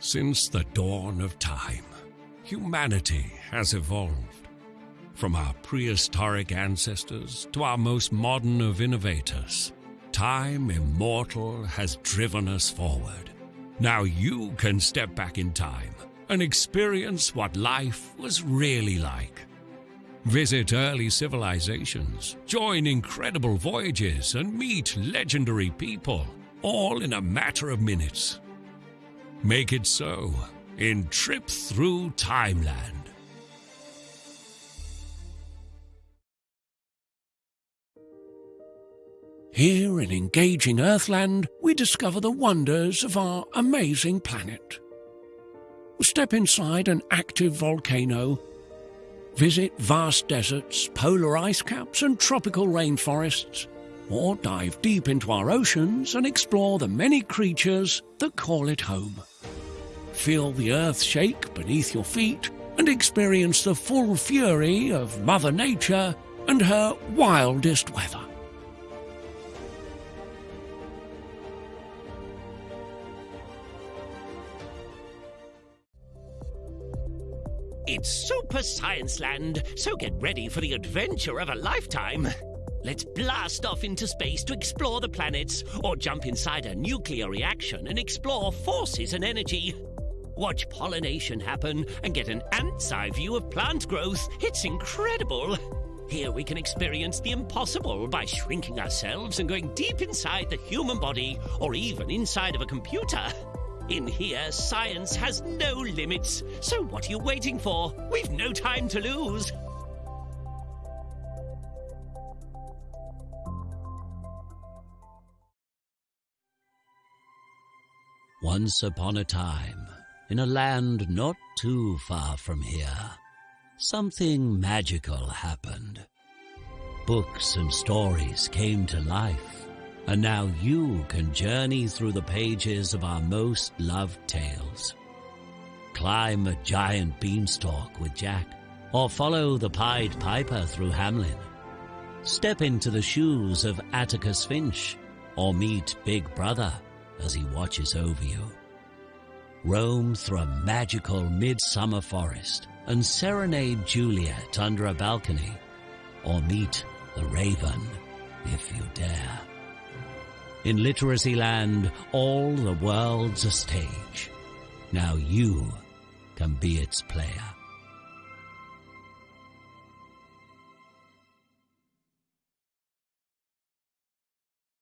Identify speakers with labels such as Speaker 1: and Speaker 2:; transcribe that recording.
Speaker 1: Since the dawn of time, humanity has evolved. From our prehistoric ancestors to our most modern of innovators, time immortal has driven us forward. Now you can step back in time and experience what life was really like. Visit early civilizations, join incredible voyages, and meet legendary people, all in a matter of minutes. Make it so in Trip Through Timeland. Here in engaging Earthland, we discover the wonders of our amazing planet. Step inside an active volcano, visit vast deserts, polar ice caps, and tropical rainforests, or dive deep into our oceans and explore the many creatures that call it home. Feel the earth shake beneath your feet and experience the full fury of Mother Nature and her wildest weather.
Speaker 2: It's Super Science Land, so get ready for the adventure of a lifetime. Let's blast off into space to explore the planets, or jump inside a nuclear reaction and explore forces and energy. Watch pollination happen and get an ant's eye view of plant growth. It's incredible. Here we can experience the impossible by shrinking ourselves and going deep inside the human body, or even inside of a computer. In here, science has no limits. So what are you waiting for? We've no time to lose.
Speaker 3: Once upon a time, in a land not too far from here, something magical happened. Books and stories came to life and now you can journey through the pages of our most loved tales. Climb a giant beanstalk with Jack, or follow the Pied Piper through Hamelin. Step into the shoes of Atticus Finch, or meet Big Brother as he watches over you. Roam through a magical midsummer forest and serenade Juliet under a balcony, or meet the Raven if you dare. In Literacy Land, all the world's a stage. Now you can be its player.